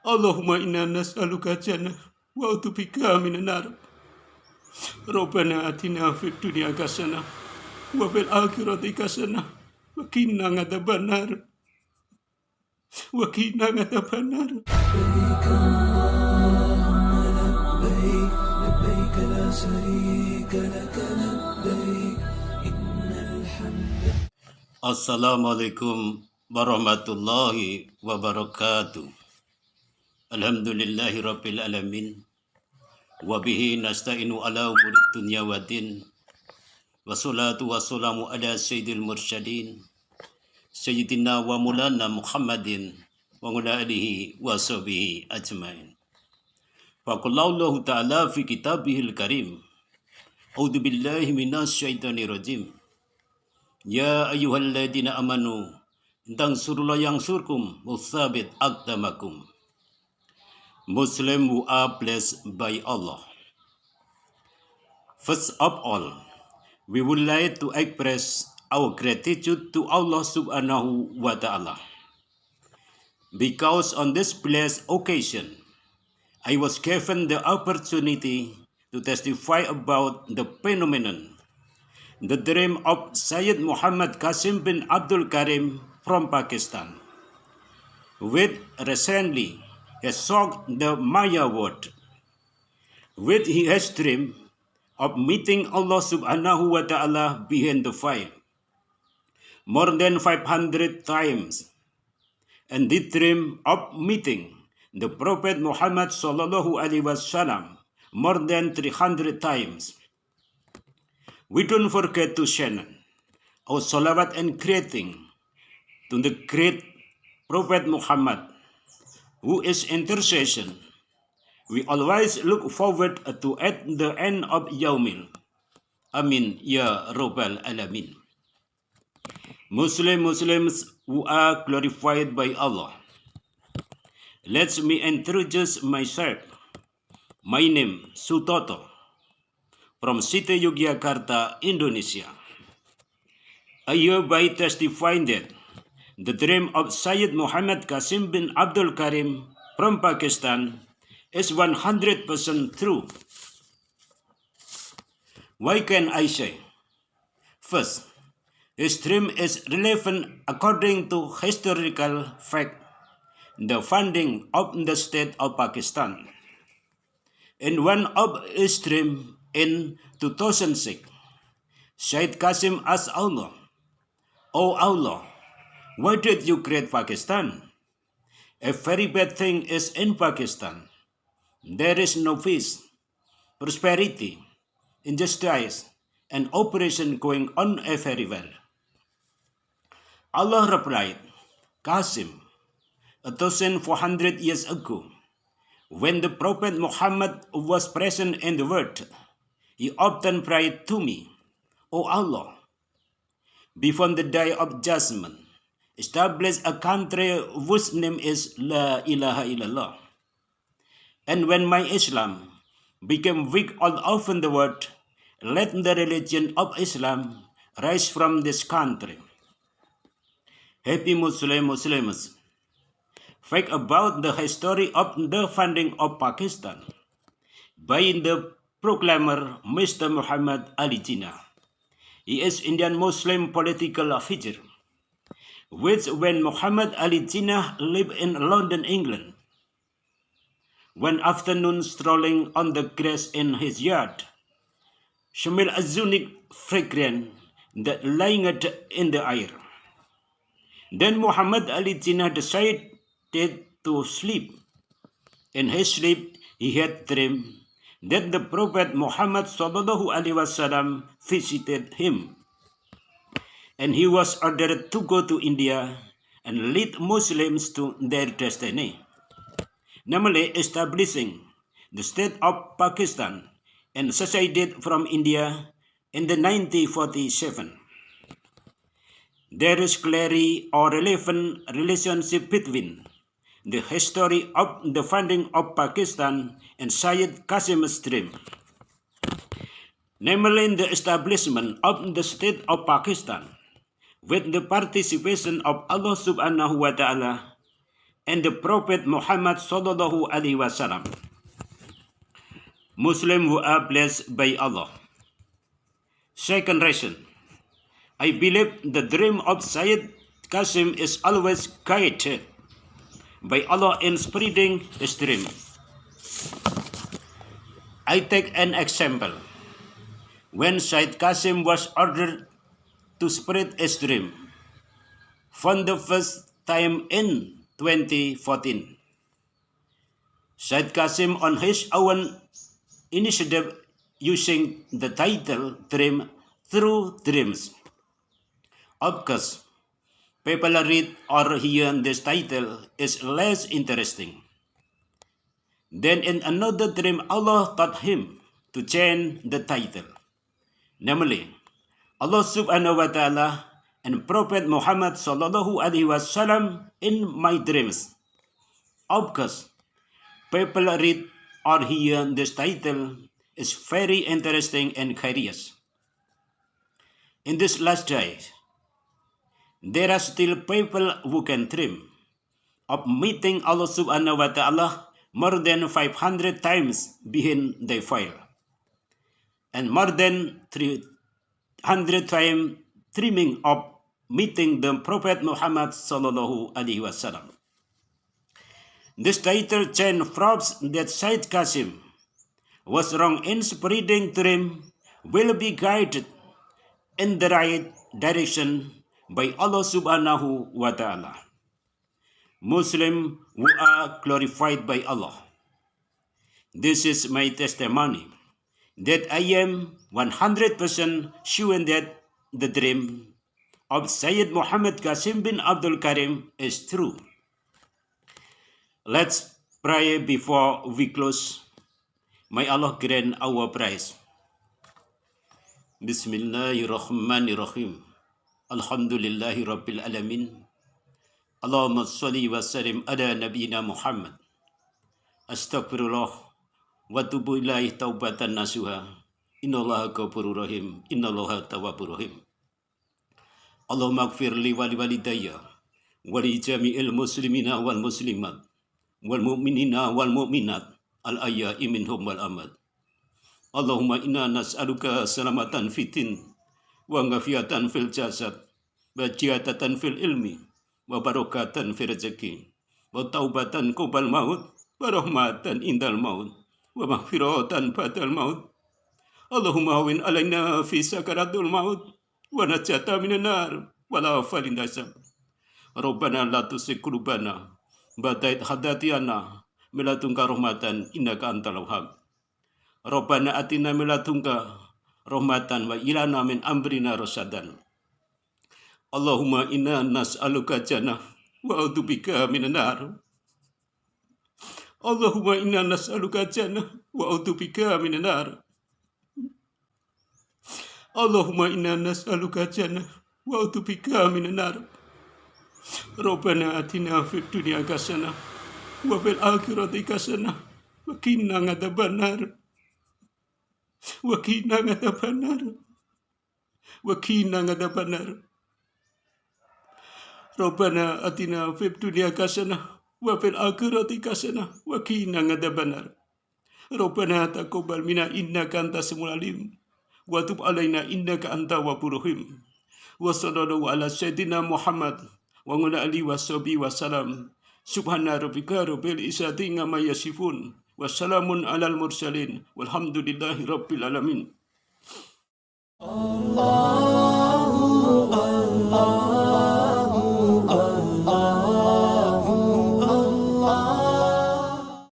Allahumma inna nas'aluka jannah wa utubika minan nar. Rabbana atina fid dunya hasanah wa fil akhirati hasanah wa qina adzabannar. Wa qina adzabannar. Assalamualaikum warahmatullahi wabarakatuh. Alhamdulillahi rabbil alamin. Wabihi nasta'inu ala umuri dunya wa din. Wassalatu wassalamu ala sayyidil mursyadin. Sayyidina wa mulana Muhammadin wa ala alihi wa sahbihi ajmain. Faqallahu ta'ala fi kitabihil karim. A'udzu billahi minasy syaithanir rajim. Ya ayyuhalladzina amanu tansurullah yang surkum musabit aqdamakum. Muslim who are blessed by Allah. First of all, we would like to express our gratitude to Allah subhanahu wa ta'ala. Because on this blessed occasion, I was given the opportunity to testify about the phenomenon the dream of Sayyid Muhammad Qasim bin Abdul Karim from Pakistan, which recently has shocked the Maya world, which he has dreamed of meeting Allah subhanahu wa ta'ala behind the fire more than 500 times, and the dream of meeting the Prophet Muhammad sallallahu alaihi wasallam more than 300 times. We don't forget to share our salawat and greeting to the great Prophet Muhammad, who is intercession. We always look forward to at the end of Yaumil. Amin ya Rabbal Alamin. Muslim Muslims who are glorified by Allah. Let me introduce myself. My name Sutoto from City Yogyakarta, Indonesia. I hereby testify that the dream of Syed Muhammad Qasim bin Abdul Karim from Pakistan is 100% true. Why can I say? First, his dream is relevant according to historical fact, the founding of the state of Pakistan. In one of his dreams, in 2006, Syed Qasim asked Allah, O Allah, why did you create Pakistan? A very bad thing is in Pakistan. There is no peace, prosperity, injustice, and oppression going on everywhere. Allah replied, Qasim, a thousand four hundred years ago, when the Prophet Muhammad was present in the world, he often prayed to me, O Allah, before the day of judgment, establish a country whose name is La ilaha illallah. And when my Islam became weak all over the world, let the religion of Islam rise from this country. Happy Muslim Muslims. Fact about the history of the founding of Pakistan by the proclaimer Mr. Muhammad Ali Jinnah. He is Indian Muslim political figure, which when Muhammad Ali Jinnah lived in London, England, one afternoon strolling on the grass in his yard, smelled a unique fragrance that lingered in the air. Then Muhammad Ali Jinnah decided to sleep. In his sleep, he had dreamed that the Prophet Muhammad sallallahu alaihi wasallam visited him. And he was ordered to go to India and lead Muslims to their destiny, namely establishing the state of Pakistan and seceded from India in the 1947. There is clearly a relevant relationship between the history of the founding of Pakistan and Syed Qasim's dream. Namely, the establishment of the state of Pakistan with the participation of Allah subhanahu wa ta'ala and the Prophet Muhammad sallallahu alaihi wasallam. Muslim who are blessed by Allah. Second reason, I believe the dream of Sayyid Qasim is always guided by Allah in spreading his dream. I take an example. When Sayyid Qasim was ordered to spread dream, for the first time in 2014, Said Qasim on his own initiative using the title Dream Through Dreams. Of course, people read or hear this title is less interesting. Then in another dream, Allah taught him to change the title. Namely, Allah subhanahu wa ta'ala and Prophet Muhammad sallallahu alaihi wasallam in my dreams. Of course, people read or hear this title is very interesting and curious. In this last days, there are still people who can dream of meeting Allah subhanahu wa ta'ala more than 500 times behind the file and more than 300 times dreaming of meeting the Prophet Muhammad sallallahu alaihi wasallam. This title chain proves that Said Qasim was wrong in spreading dream will be guided in the right direction by Allah subhanahu wa ta'ala. Muslim who are glorified by Allah. This is my testimony that I am 100% sure that the dream of Sayyid Muhammad Qasim bin Abdul Karim is true. Let's pray before we close. May Allah grant our praise. Bismillahirrahmanirrahim. Alhamdulillahi Rabbil Alamin. Allahumma salli wa sallim ala nabiyina Muhammad. Astagfirullah wa tubu ilaih taubatan nasuha. Innallaha ghafurur rahim. Innallaha tawwabur rahim. Allahumma gfir li wa li walidayya wa li jami'il muslimina wal muslimat wal mu'minina wal mu'minat al ayya'i minhum wal amad. Allahumma inna nas'aluka salamatan fitin wa ngafiatan fil jasad wa jihadatan fil ilmi wa barokatan fil rezeki wa taubatan kubal maut wa rahmatan indal maut wa maghfiratan ba'dal maut. Allahumma hawin alaina fi sakaratul maut wa najata minan nar wa la falin dasab. Rabbana la tusik atina milatungka rahmatan wa ilana min amrina. Allahumma inna nas'aluka jannah wa a'udzubika minan. Allahumma inna nas'aluka jannah wa a'udzubika minan nar. Allahumma inna nas'aluka jannah wa a'udzubika minan nar. Rabbana atina fid dunya hasanah wa fil akhirati hasanah wa qina adzaban nar. Wa qina adzaban nar. Wa qina adzaban nar. Rabbana atina fid dunya hasanah wa fil akhirati kasana wa qina adzaban Rabbana taqabbal minna innaka antas samul alim. Wa tub alaina ala sayidina Muhammad wa ala alihi wasalam subhana rabbika rabbil izati amma alal mursalin. Walhamdulillahi